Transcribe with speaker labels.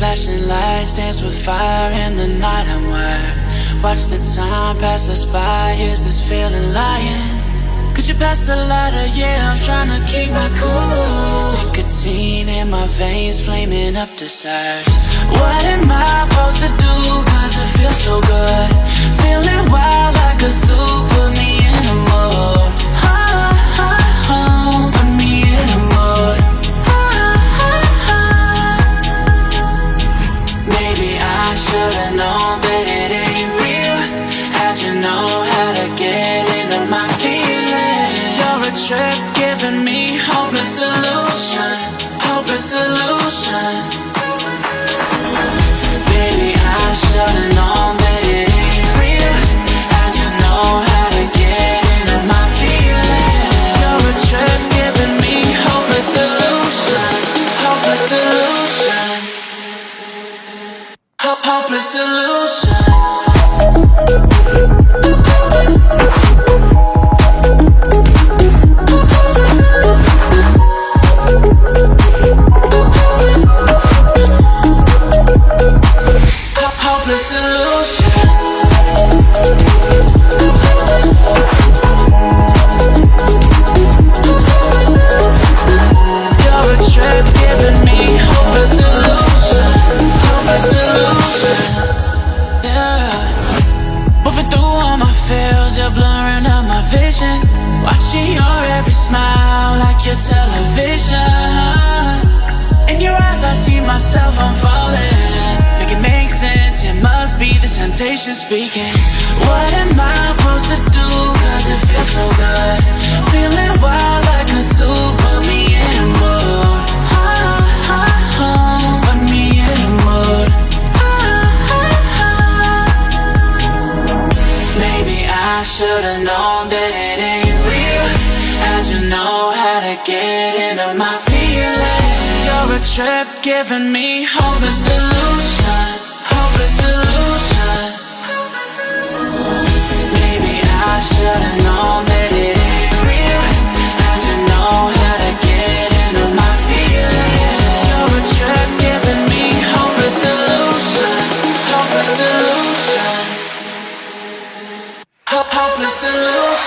Speaker 1: Flashing lights dance with fire in the night I'm wired Watch the time pass us by, is this feeling lying? Could you pass the lighter? Yeah, I'm trying to keep my cool Nicotine in my veins, flaming up the sides What am I supposed to do? Cause it feels so good Feeling wild that it ain't real How'd you know how to get into my feelings? You're a trip giving me hopeless solution Hopeless solution Ho- Hopeless solution blurring out my vision. Watching your every smile like your television. In your eyes I see myself, I'm falling Make it make sense, it must be the temptation speaking. What am I supposed to do, cause it feels so good I should've known that it ain't real How'd you know how to get into my feelings? You're a trip giving me hopeless solution Hopeless solution solution.